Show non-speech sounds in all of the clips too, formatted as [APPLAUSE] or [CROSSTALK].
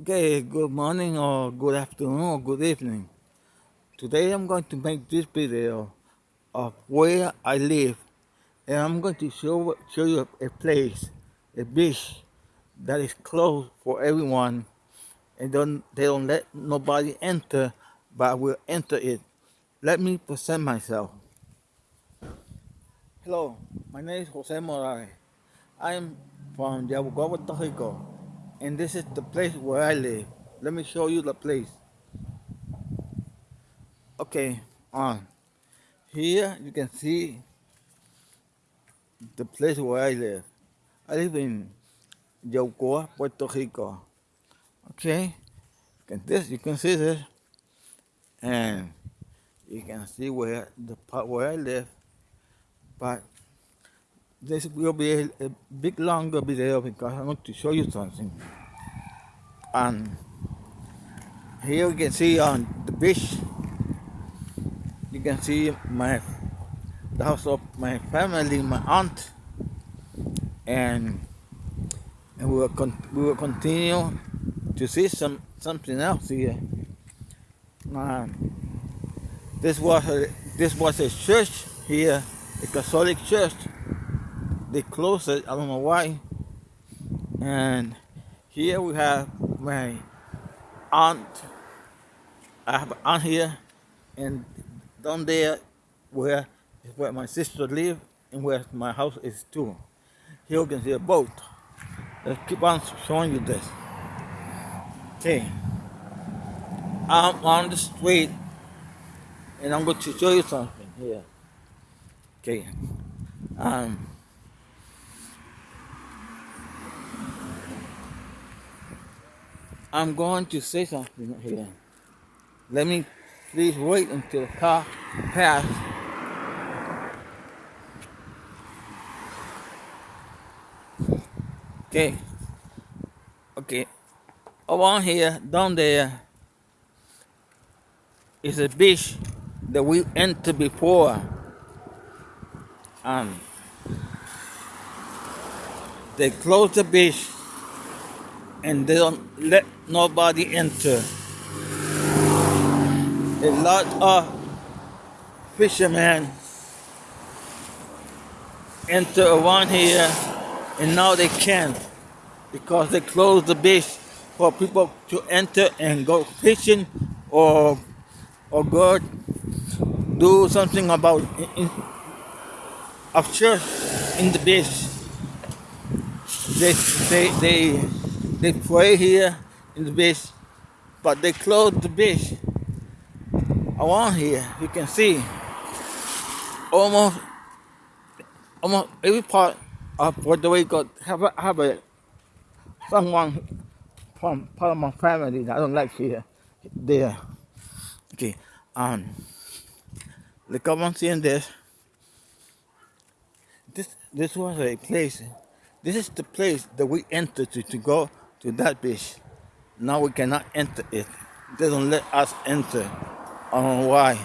Okay, good morning or good afternoon or good evening. Today I'm going to make this video of where I live and I'm going to show, show you a place, a beach that is closed for everyone and don't, they don't let nobody enter but I will enter it. Let me present myself. Hello, my name is Jose Morales. I am from Yabucoa, Puerto Rico and this is the place where I live. Let me show you the place. Okay, on. Here you can see the place where I live. I live in Yabucoa, Puerto Rico. Okay, and this you can see this, and you can see where the part where I live. But this will be a, a big longer video because I want to show you something. And here you can see on the beach, you can see my the house of my family, my aunt, and and we will we will continue to see some something else here. This was a this was a church here, a Catholic church. They closed it. I don't know why. And here we have my aunt. I have an aunt here, and down there where is where my sister live and where my house is too. Here you can see a boat. Let's keep on showing you this. Okay. I'm on the street and I'm going to show you something here. Okay. Um I'm going to say something here. Let me please wait until the car passes. Okay. Okay. Around here, down there, is a beach that we entered before. Um, they close the beach and they don't let nobody enter. A lot of fishermen enter around here and now they can't because they closed the beach for people to enter and go fishing or or go do something about in, of church in the beach. They they they they pray here in the beach, but they close the beach. Around here, you can see almost almost every part of Puerto Rico have a, have a someone from part of my family that I don't like here there. Okay, um, up on seeing this. This this was a place. This is the place that we entered to, to go to that beach. Now we cannot enter it. They don't let us enter. I don't know why.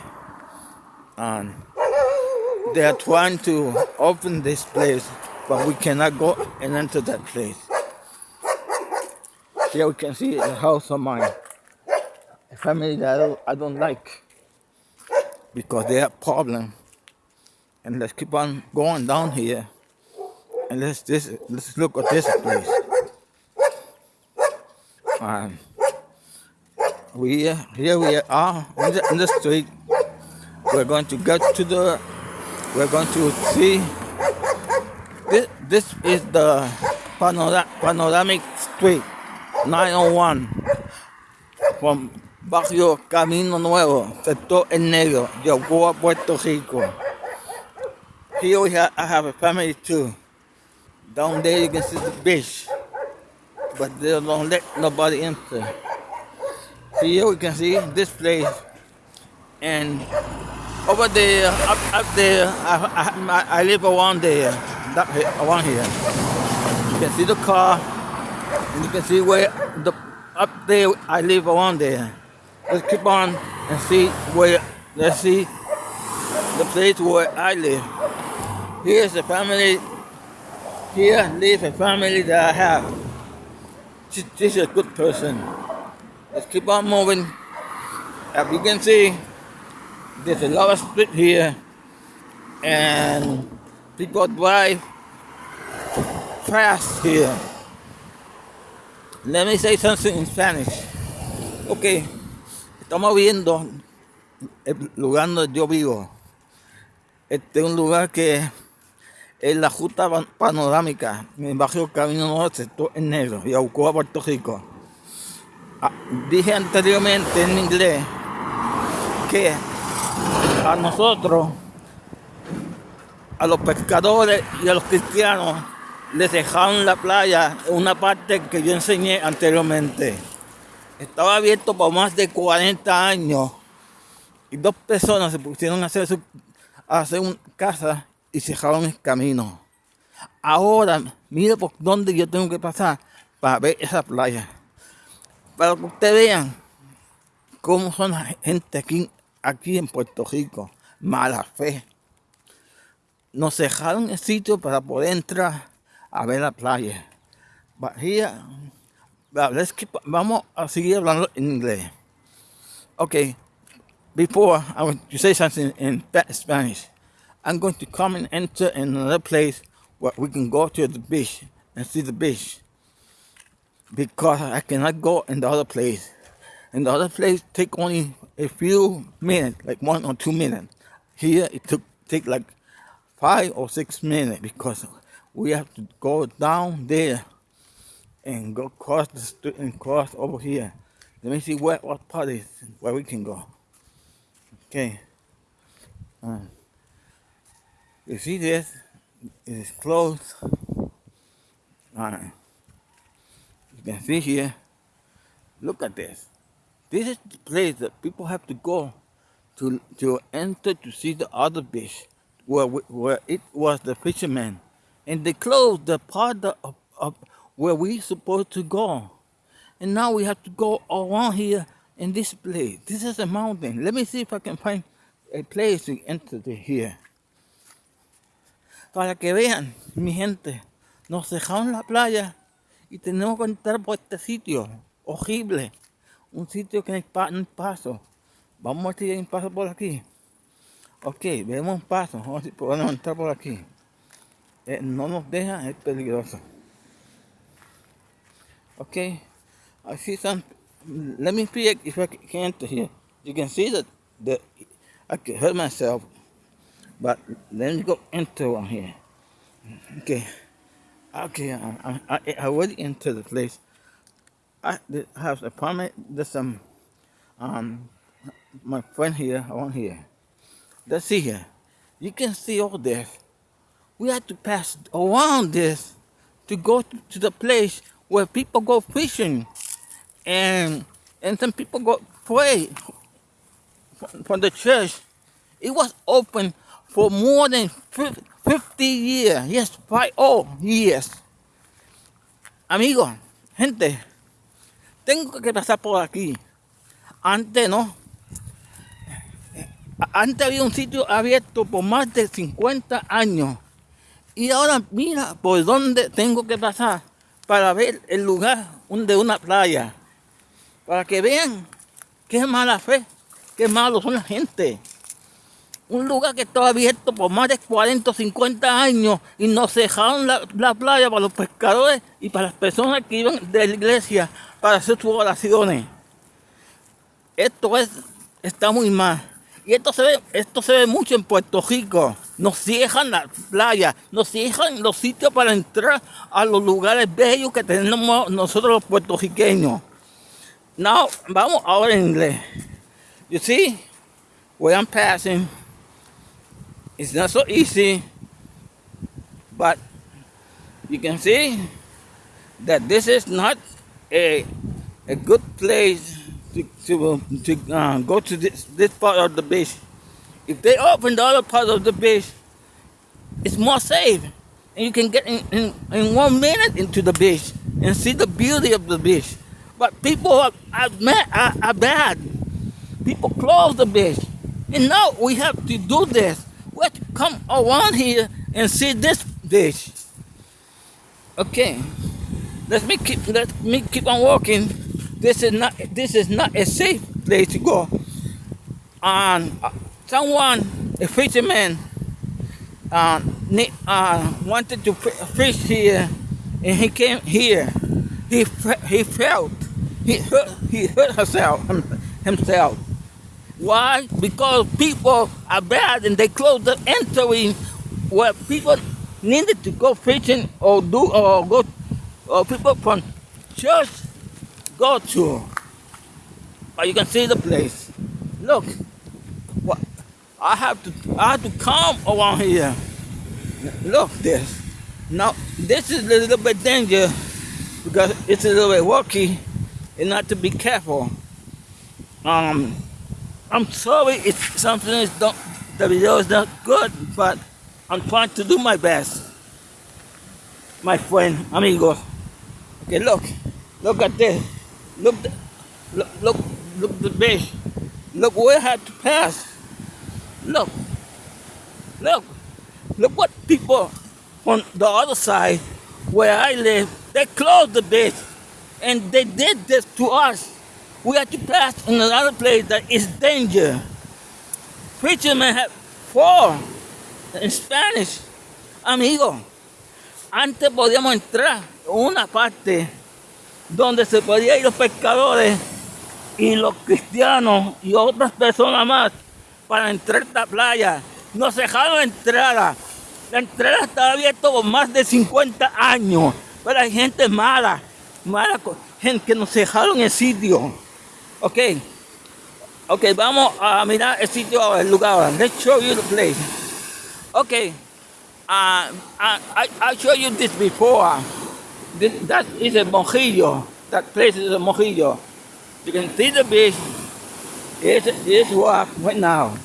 And they are trying to open this place, but we cannot go and enter that place. Here we can see the house of mine. A family that I don't, I don't like because they have problem. And let's keep on going down here. And let's just let's look at this place. We here we are in the, the street. We're going to get to the. We're going to see. This this is the panora, panoramic street 901 from Barrio Camino Nuevo, sector El Negro, Yabucoa, Puerto Rico. Here we have, I have a family too. Down there you can see the beach, but they don't let nobody enter. Here we can see this place, and over there, up, up there, I, I, I live around there, that, around here. You can see the car, and you can see where the up there I live around there. Let's keep on and see where let's see the place where I live. Here's the family here lives a family that I have. She, she's a good person. Let's keep on moving. As you can see, there's a lot of street here, and people drive fast here. Let me say something in Spanish. Ok, estamos viendo el lugar donde yo vivo. Este es un lugar que es la justa panorámica en el barrio Camino Norte, en negro, y Yaucoa, Puerto Rico. Ah, dije anteriormente en inglés que a nosotros, a los pescadores y a los cristianos, les dejaron la playa en una parte que yo enseñé anteriormente. Estaba abierto por más de 40 años y dos personas se pusieron a hacer, su, a hacer una casa y cerraron el camino. Ahora, mire por dónde yo tengo que pasar para ver esa playa. Para que ustedes vean cómo son la gente aquí, aquí en Puerto Rico. Mala fe. Nos cerraron el sitio para poder entrar a ver la playa. Keep, vamos a seguir hablando en inglés. Okay, before I want to say something in Spanish, I'm going to come and enter another place where we can go to the beach and see the beach. Because I cannot go in the other place. In the other place, take only a few minutes, like one or two minutes. Here, it took take like five or six minutes because we have to go down there and go across the street and cross over here. Let me see where what part is where we can go. Okay. Uh, you see this? It is closed. Alright. You can see here. Look at this. This is the place that people have to go to to enter to see the other beach where where it was the fishermen and they closed the part of, of where we supposed to go. And now we have to go around here in this place. This is a mountain. Let me see if I can find a place to enter here. Para que vean, mi gente, nos dejaron la playa y tenemos que entrar por este sitio horrible. Un sitio que no hay, paso. Vamos a ver si hay un paso por aquí. Ok, vemos un paso. Vamos a entrar por aquí. eh, no nos deja, es peligroso. Okay, I see some. Let me see if I can enter here. You can see that the I can hurt myself, but let me go into one here. Okay, okay, uh, uh, I, I, I already into the place. I have apartment. There's some um my friend here, want here. Let's see here. You can see all this we had to pass around this to go to the place where people go fishing and and some people go pray from the church. It was open for more than 50 years. Yes, five oh years. Amigo, gente, tengo que pasar por aquí. Antes no. Antes había un sitio abierto por más de 50 años. Y ahora mira por dónde tengo que pasar para ver el lugar de una playa. Para que vean qué mala fe, qué malos son la gente. Un lugar que estaba abierto por más de 40 o 50 años y nos dejaron la, la playa para los pescadores y para las personas que iban de la iglesia para hacer sus oraciones. Esto es, está muy mal. Y esto se ve, esto se ve mucho en Puerto Rico. Nos cierran la playa, nos cierran los sitios para entrar a los lugares bellos que tenemos nosotros los puertorriqueños. Now, vamos ahora en inglés. You see, where I'm passing, it's not so easy, but you can see that this is not a, a good place to, to, to uh, go to this, this part of the beach. If they open the other part of the beach, it's more safe. And you can get in, in, in one minute into the beach and see the beauty of the beach. But people are, are, are, are bad. People close the beach. And now we have to do this. To come around here and see this beach. Okay. Let me keep let me keep on walking. This is not this is not a safe place to go. And uh, someone, a fisherman, uh, uh, wanted to fish here, and he came here. He he felt he hurt he hurt himself himself. Why? Because people are bad and they close the entry where people needed to go fishing or do or go or people from church go to. But you can see the place. Look, what I have to I have to come around here. Look this. Now this is a little bit dangerous because it's a little bit rocky and not to be careful. Um I'm sorry if something is don't the video is not good, but I'm trying to do my best. My friend, amigo. Okay, look. Look at this. Look, look, look, look the fish. Look where I had to pass. Look. Look. Look what people on the other side where I live, they closed the bridge and they did this to us. We had to pass in another place that is danger. Preacher man had four en Spanish, amigo. Antes podíamos entrar una parte donde se podían ir los pescadores y los cristianos y otras personas más para entrar a esta playa. Nos dejaron entrada. La entrada estaba abierta por más de 50 años. Pero hay gente mala, mala gente que nos dejaron el sitio. Ok. Ok, vamos a mirar el sitio, el lugar. Let's show you the place. Ok. Uh, I, I, I showed you this before. This, that is a mojillo. That place is a mojillo. You can see the beach. It's walk right now.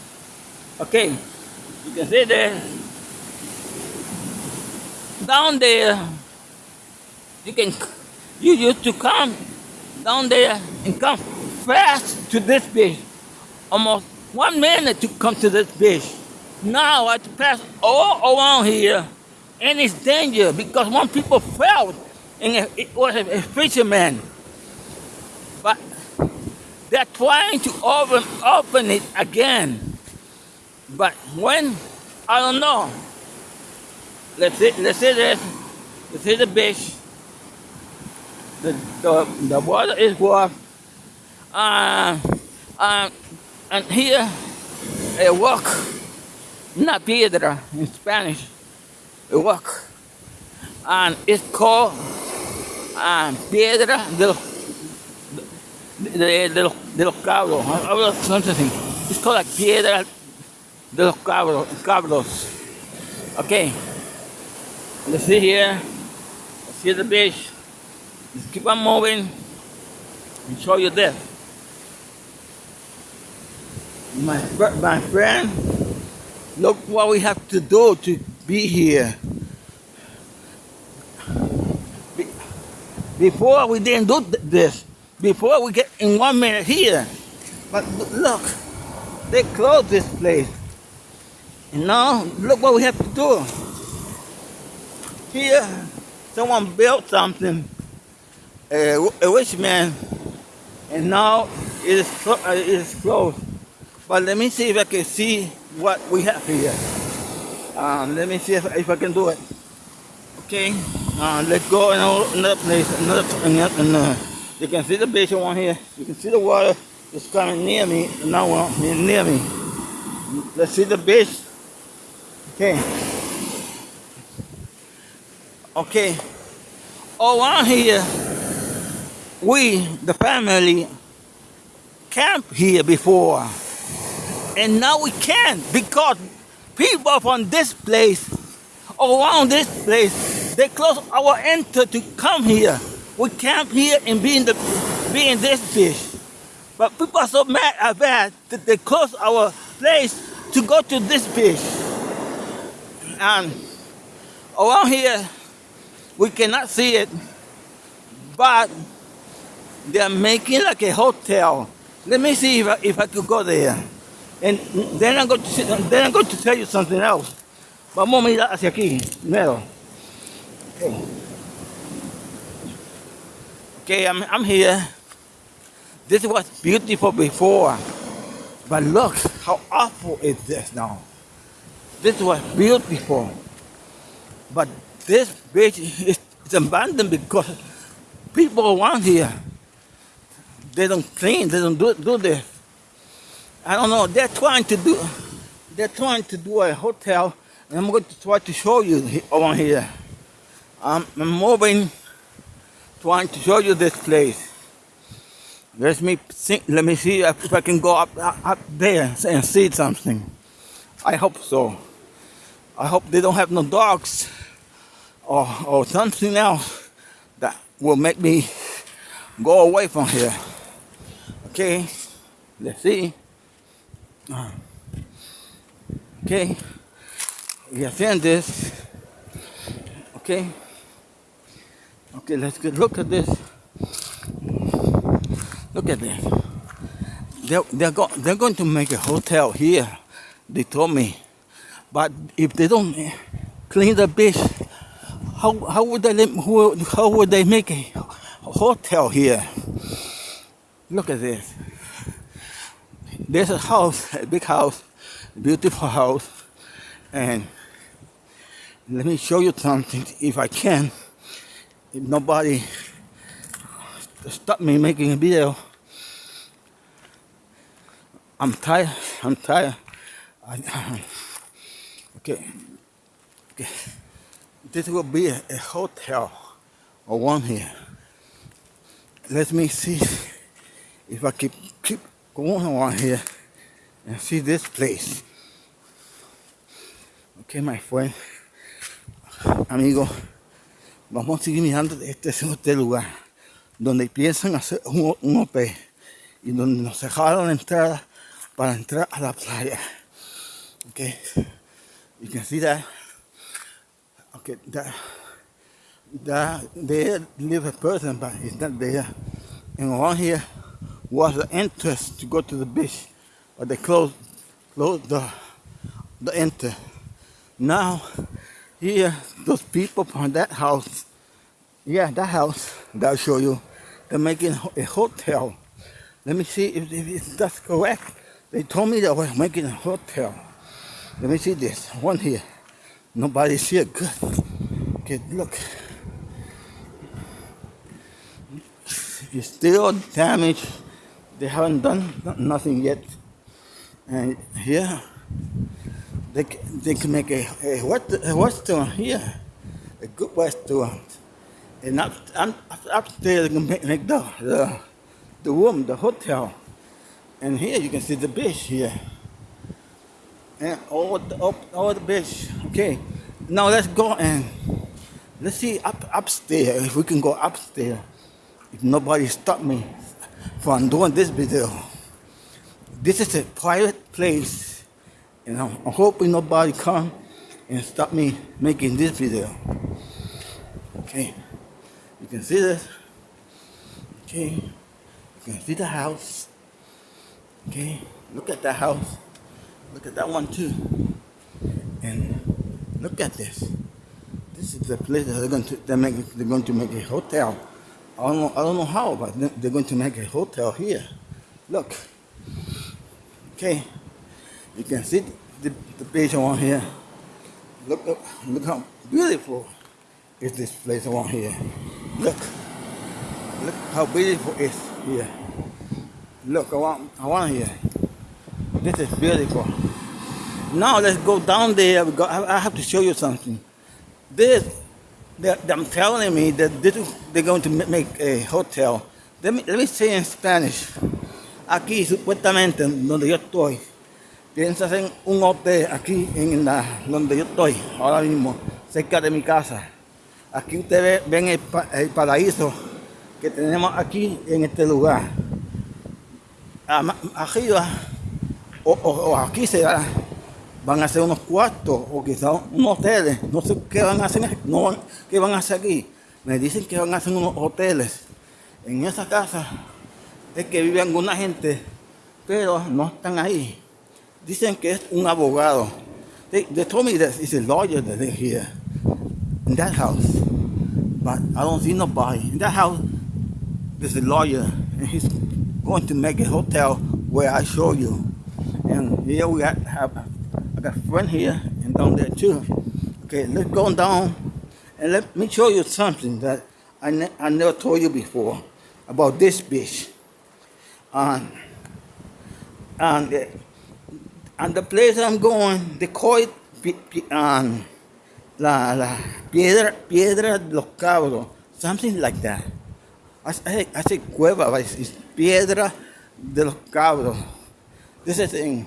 Okay. You can see there. Down there, you can you used to come down there and come fast to this beach. Almost one minute to come to this beach. Now I have to pass all around here and it's dangerous because one people fell and it was a fisherman. But they're trying to open, open it again. But when, I don't know. Let's see, let's see this. Let's see the beach. The, the, the water is rough. Uh, uh, and here, a walk, una piedra in Spanish, a walk. And it's called uh, piedra de los, de, de, los, de los cabros. Something. It's called like piedra de los cabros. cabros. Okay. Let's see here. Let's see the beach. Let's keep on moving and show you this. My, my friend, look what we have to do to be here. Before we didn't do this. Before we get in one minute here. But look, they closed this place. And now, look what we have to do. Here, someone built something, a, a rich man, and now it is, it is closed. But let me see if I can see what we have here. Um, let me see if, if I can do it. Okay, uh, let's go another place. Another, another, you can see the beach one here. You can see the water is coming near me. Now near me. Let's see the beach. Okay. Okay. Around here, we, the family, camped here before. And now we can't because people from this place, around this place, they close our enter to come here. We camp here and be in the be in this fish. But people are so mad at that that they close our place to go to this fish. And around here, we cannot see it, but they're making like a hotel. Let me see if I, if I could go there. And then I'm going to, then I'm going to tell you something else. Vamos a mirar hacia aquí, primero. Okay. Okay, I'm, I'm here. This was beautiful before. But look how awful is this now. This was beautiful. But this beach is, is abandoned because people around here, they don't clean, they don't do, do this. I don't know, they're trying to do, they're trying to do a hotel, and I'm going to try to show you over here. I'm, I'm moving, trying to show you this place. Let me see, let me see if I can go up, up there and see something. I hope so. I hope they don't have no dogs or, or something else that will make me go away from here. Okay, let's see. Ah. Okay, we seeing this. Okay, okay, let's get look at this. Look at this. They're, they're, go, they're going to make a hotel here, they told me. But if they don't clean the beach, how, how, would, they, how would they make a hotel here? Look at this. There's a house, a big house, beautiful house. And let me show you something if I can. If nobody stop me making a video. I'm tired. I'm tired. I, [LAUGHS] okay. okay. This will be a, a hotel or one here. Let me see if I keep keep going around here and see this place. Okay, my friend, amigo, vamos a seguir mirando este, este lugar donde piensan hacer un, un OP y donde nos dejaron la entrada para entrar a la playa. Okay, you can see that. Okay, that that there live a person, but he's not there. And around here was the entrance to go to the beach, but they closed closed the the enter. Now here, those people from that house, yeah, that house that I'll show you, they're making a hotel. Let me see if, if that's correct. They told me they were making a hotel. Let me see this. One here. Nobody's here. Good. Okay, look. It's still damaged. They haven't done nothing yet. And here, they, they can make a, a, a restaurant here. A good restaurant. And up, up, upstairs, they can make, make the, the, the room, the hotel. And here you can see the beach here. And all the, all the beach. Okay. Now let's go and let's see up upstairs if we can go upstairs. If nobody stop me from doing this video. This is a private place. And I'm, I'm hoping nobody come and stop me making this video. Okay. You can see this. Okay. You can see the house. Okay, look at that house. Look at that one too. And look at this. This is the place that they're going to they're, they're going to make a hotel. I don't know I don't know how, but they're going to make a hotel here. Look. Okay. You can see the, the page on here. Look look look how beautiful is this place around here. Look. Look how beautiful it is here. Look, I want here. This is beautiful. Now let's go down there. I have to show you something. This, they're, they're telling me that this, they're going to make a hotel. Let me, let me say in Spanish. Aquí, supuestamente, donde yo estoy, piensas en un hotel aquí en la, donde yo estoy, ahora mismo, cerca de mi casa. Aquí ustedes ven el, el paraíso que tenemos aquí en este lugar. arriba o, o, aquí se van a hacer unos cuartos o quizás unos hoteles. No sé qué van a hacer, no, qué van a hacer aquí. Me dicen que van a hacer unos hoteles. En esa casa es que vive alguna gente, pero no están ahí. Dicen que es un abogado. They, they told me that it's a lawyer that they here in that house. But I don't see nobody. In that house, This is a lawyer, and he's going to make a hotel where I show you. And here we have I got friend here and down there too. Okay, let's go down and let me show you something that I, ne I never told you before about this beach. And and uh, and the place I'm going, they call it um, la, la piedra piedra de los cabros, something like that. I, I, I say cueva, but it's, piedra de los cabros. This is in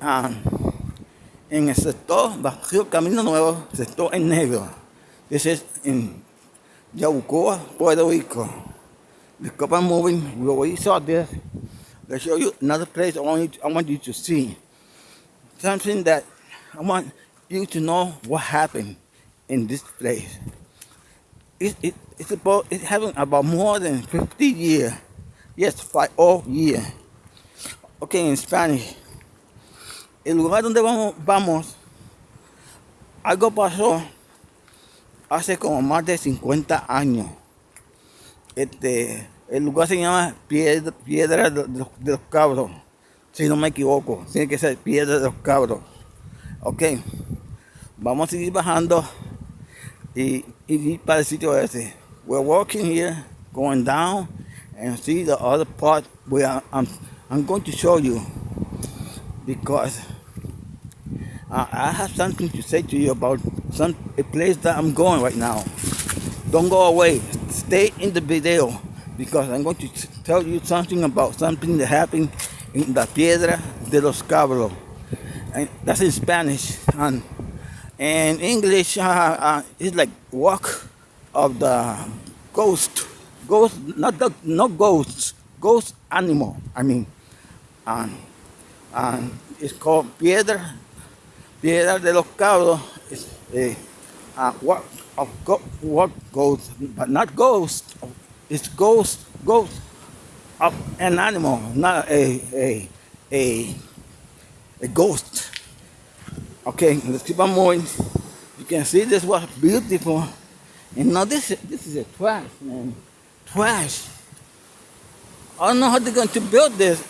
um, en el sector Barrio Camino Nuevo, sector en negro. This is in Yabucoa, Puerto Rico. The couple moving, we already saw this. Let's show you another place I want you, I want you to see. Something that I want you to know what happened in this place. It, it, it's about it happened about more than 50 years. Yes, five all year. Okay, in Spanish. El lugar donde vamos, vamos, algo pasó hace como más de 50 años. Este, el lugar se llama Piedra, de, los Cabros. Si no me equivoco, tiene que ser Piedra de los Cabros. Ok, vamos a seguir bajando y, y ir para el sitio ese. We're walking here, going down, and see the other part where I'm, I'm going to show you because uh, I have something to say to you about some a place that I'm going right now. Don't go away. Stay in the video because I'm going to tell you something about something that happened in La Piedra de los Cabros and that's in Spanish. And in English, uh, uh, it's like walk of the ghost, ghost, not the not ghosts, ghost animal. I mean, and it's called piedra, piedra de los cabros. It's a uh, what of go, what ghost, but not ghost. It's ghost, ghost of an animal, not a a a a ghost. Okay, let's keep on moving. You can see this was beautiful. And now this, this is a trash, man. Trash. I don't know how they're going to build this.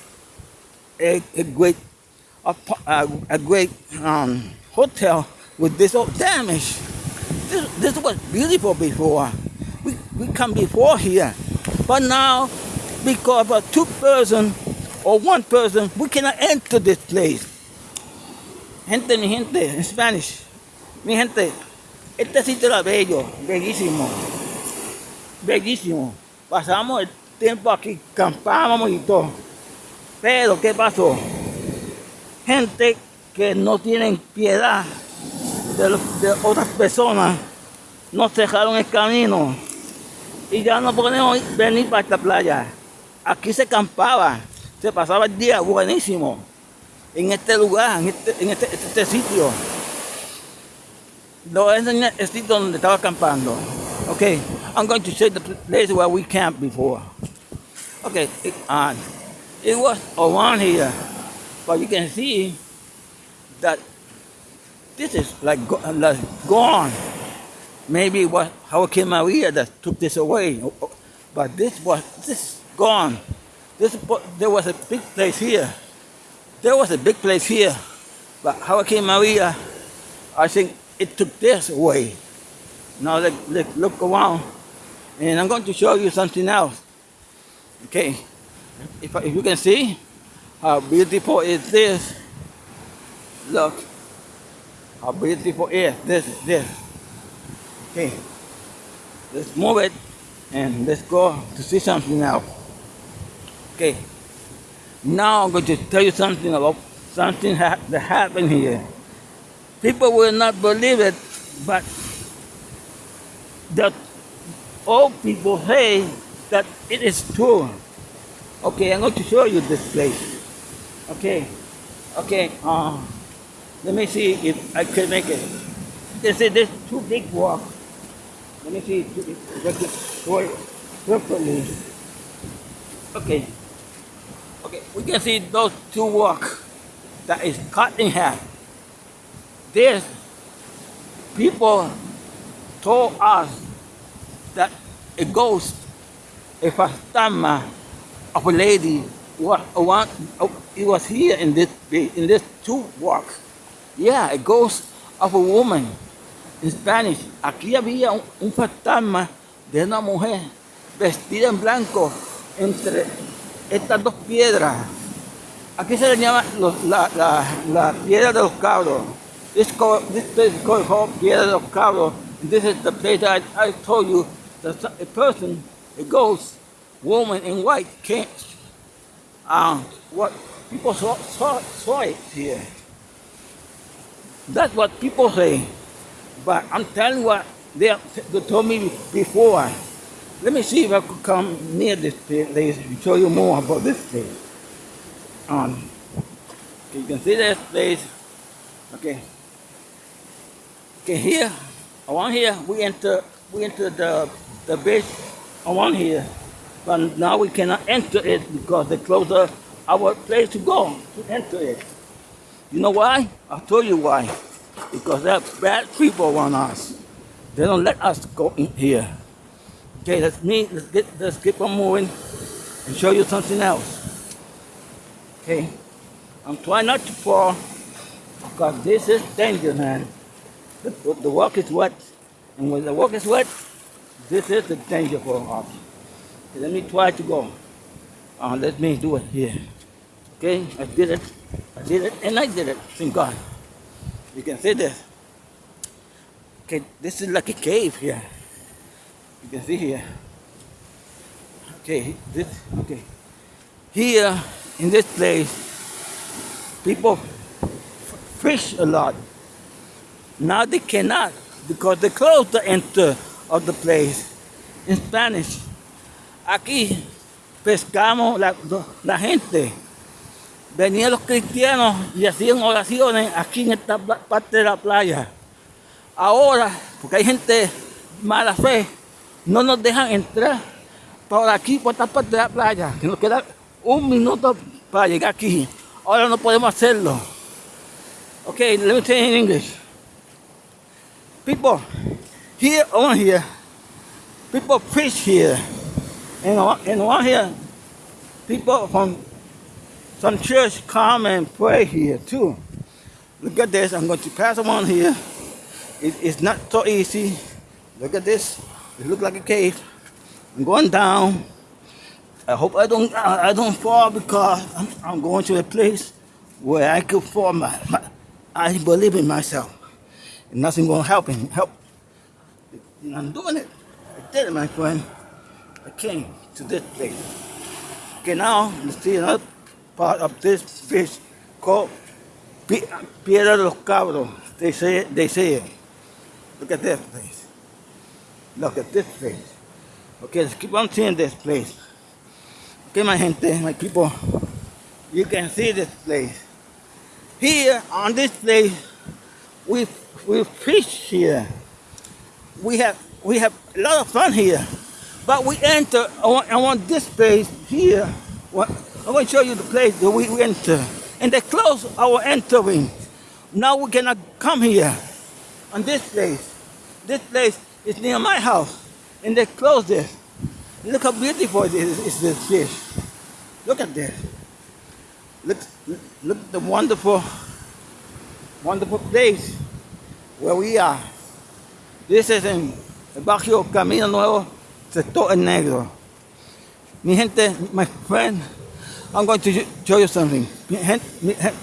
A, a great, a, a great um, hotel with this old damage. This, this was beautiful before. We, we come before here. But now, because of two person or one person, we cannot enter this place. Gente, mi gente, en Spanish. Mi gente, este sitio era bello, bellísimo. Bellísimo. Pasamos el tiempo aquí, campábamos y todo. Pero, ¿qué pasó? Gente que no tienen piedad de, otras personas nos dejaron el camino y ya no podemos venir para esta playa. Aquí se campaba, se pasaba el día buenísimo en este lugar, en este, en este, este sitio. A enseñar el sitio donde estaba acampando. Okay, I'm going to show the place where we camped before. Okay, uh, it was around here, but you can see that this is like, like gone. Maybe it was Hurricane Maria that took this away, but this was this gone. This there was a big place here. There was a big place here, but Hurricane Maria, I think it took this away. Now let, let look around, and I'm going to show you something else. Okay, if, if you can see how beautiful is this, look how beautiful is this, this. Okay, let's move it and let's go to see something else. Okay. Now I'm going to tell you something about something ha that happened here. People will not believe it, but the old people say that it is true. Okay, I'm going to show you this place. Okay, okay, uh, let me see if I can make it. They say there's two big walks. Let me see if I can show properly. Okay. Okay, we can see those two walk that is cut in half. This people told us that a ghost a fantasma of a lady. What one? Oh, it was here in this in this two walk. Yeah, a ghost of a woman. in Spanish. Aquí había un, fantasma de una mujer vestida en blanco entre estas dos piedras. Aquí se le llama los, la, la, la, piedra de los cabros. This, called, this place is called, called Piedra de los Cabros. This is the place I, I told you that a person, a ghost, woman in white came. Um, what people saw, saw, saw it here. That's what people say. But I'm telling what they, they told me before. Let me see if I could come near this place and show you more about this place. Um, you can see this place. Okay. Okay, here, around here, we enter, we enter the the base around here, but now we cannot enter it because they closed our place to go to enter it. You know why? I'll tell you why. Because there are bad people around us. They don't let us go in here. Okay, let's me. Let's get. Let's keep on moving and show you something else. Okay, I'm trying not to fall because this is danger, man. The, the walk is wet, and when the walk is wet, this is the danger for us. Let me try to go. Uh, let me do it here. Okay, I did it. I did it, and I did it. Thank God. You can see this. Okay, this is like a cave here. You can see here. Okay, this okay. Here in this place, people fish a lot. Now they cannot because they closed the enter of the place. In Spanish, aquí pescamos la, gente venían los cristianos y hacían oraciones aquí en esta parte de la playa. Ahora, porque hay gente mala fe, no nos dejan entrar por aquí, por esta parte de la playa, nos queda un minuto para llegar aquí. Ahora no podemos hacerlo. Okay, let me you in English. People, here on here, people preach here. And and on here, people from some church come and pray here too. Look at this. I'm going to pass on here. It, it's not so easy. Look at this. It looks like a cave. I'm going down. I hope I don't I don't fall because I'm, I'm going to a place where I could fall. My, my, I believe in myself. And nothing will help him. Help. And I'm doing it. I did it, my friend. Came to this place. Okay, now let's see another part of this fish called Piedra de los Cabros. They say it, they say it. Look at this place. Look at this place. Okay, let's keep on seeing this place. Okay, my gente, my people, you can see this place. Here on this place, we we fish here. We have we have a lot of fun here, but we enter I want this place here. I'm going to show you the place that we enter. And they close our entering. Now we cannot come here on this place. This place is near my house. And they close this. Look how beautiful it is, is this fish. Look at this. Look, look at the wonderful, wonderful place where we are. This is in barrio Camino Nuevo, Sector El Negro. Mi gente, my friend, I'm going to show you something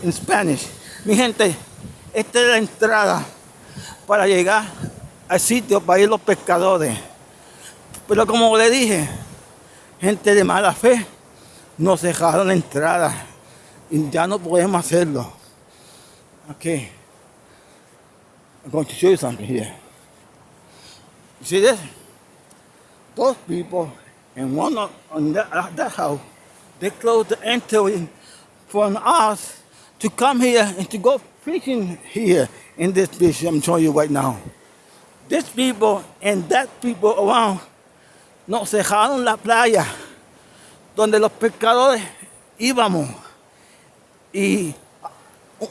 in Spanish. Mi gente, esta es la entrada para llegar al sitio para ir los pescadores. Pero como le dije, gente de mala fe nos dejaron la entrada y ya no podemos hacerlo. Okay. I'm going to show you something here. You see this? Those people and one on that, that house they closed the entry for us to come here and to go fishing here in this beach I'm showing you right now. These people and that people around nos dejaron la playa donde los pescadores íbamos y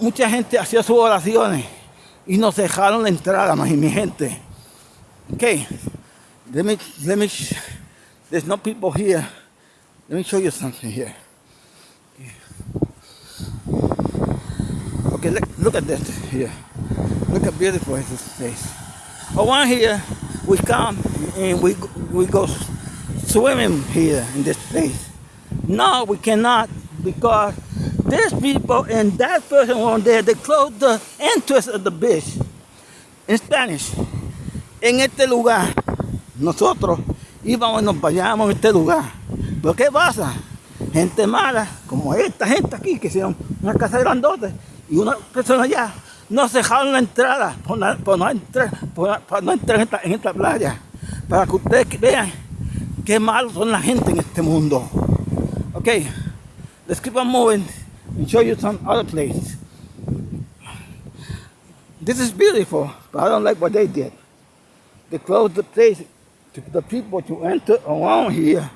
mucha gente hacía sus oraciones y nos dejaron la entrada, más mi gente. Okay, let me, let me There's no people here. Let me show you something here. Okay, look, look at this here. Look how beautiful is this place. Around here, we come and we we go swimming here in this place. No, we cannot because there's people and that person on there, they closed the entrance of the beach. In Spanish, en este lugar, nosotros íbamos y nos vayamos en este lugar. Pero ¿qué pasa? Gente mala, como esta gente aquí, que hicieron una casa grandota, y una persona allá, nos dejaron la entrada por, no, por no entrar, por, no entrar en esta, playa. Para que ustedes vean qué malos son la gente en este mundo. Okay, let's keep on moving and show you some other places. This is beautiful, but I don't like what they did. They closed the place to the people to enter around here.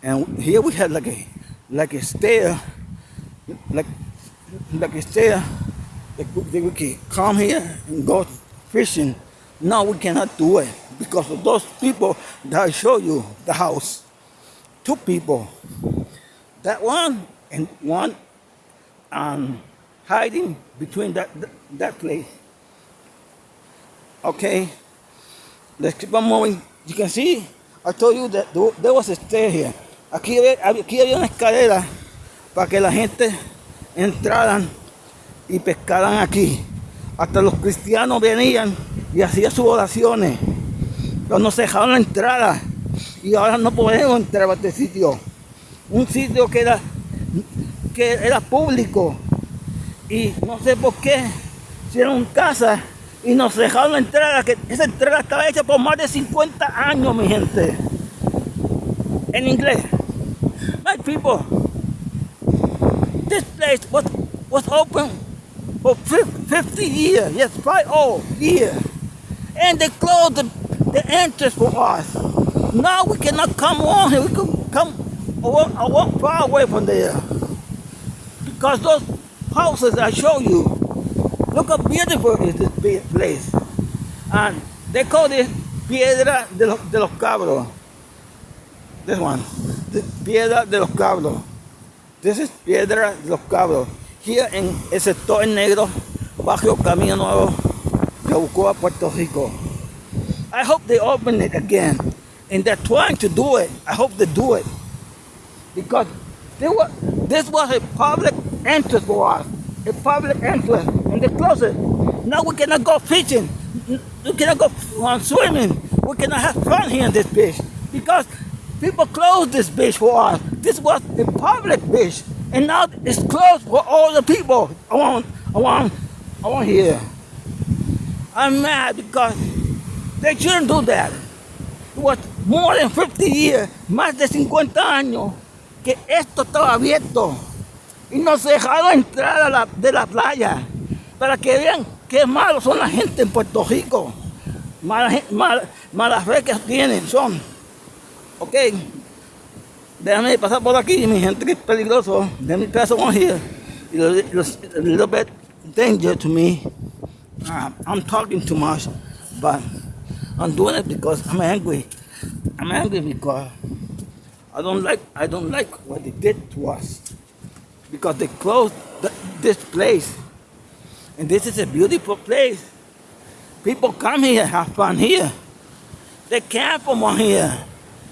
And here we had like a like a stair, like like a stair that we, we can come here and go fishing. Now we cannot do it because of those people that I show you the house. Two people. That one and one um, hiding between that, that, that place. Okay, let's keep on moving. You can see, I told you. Aquí, aquí había una escalera para que la gente entraran y pescaran aquí. Hasta los cristianos venían y hacían sus oraciones. Pero nos dejaron la entrada y ahora no podemos entrar a este sitio. Un sitio que era, que era público y no sé por qué hicieron casa y nos dejaron la entrada, que esa entrada estaba hecha por más de 50 años, mi gente. En inglés. My people, this place was, was open for 50 years, yes, five old years. And they closed the, entrance for us. Now we cannot come on here, we can come a walk far away from there. Because those houses I show you, look how beautiful is this place. And they call this Piedra de los, de los Cabros. This one, Piedra de los Cabros. This is Piedra de los Cabros. Here en el sector negro, bajo Camino Nuevo, Yabucoa, Puerto Rico. I hope they open it again. And they're trying to do it. I hope they do it. Because were, this was a public entrance for us. A public entrance. And they closed it. Now we cannot go fishing. We cannot go swimming. We cannot have fun here in this beach. Because people closed this beach for us. This was a public beach. And now it's closed for all the people around, around, around here. I'm mad because they shouldn't do that. It was more than 50 years, más de 50 años, que esto estaba abierto. Y nos dejaron entrar a la, de la playa para que vean qué malos son la gente en Puerto Rico. Malas mal, mala fe que tienen, son. Ok, déjame pasar por aquí, mi gente, que es peligroso. Let me pass on here. A little bit danger to me. Uh, I'm talking too much, but I'm doing it because I'm angry. I'm angry because I don't like I don't like what they did to us. Because they closed the, this place. And this is a beautiful place. People come here, have fun here. They camp from here.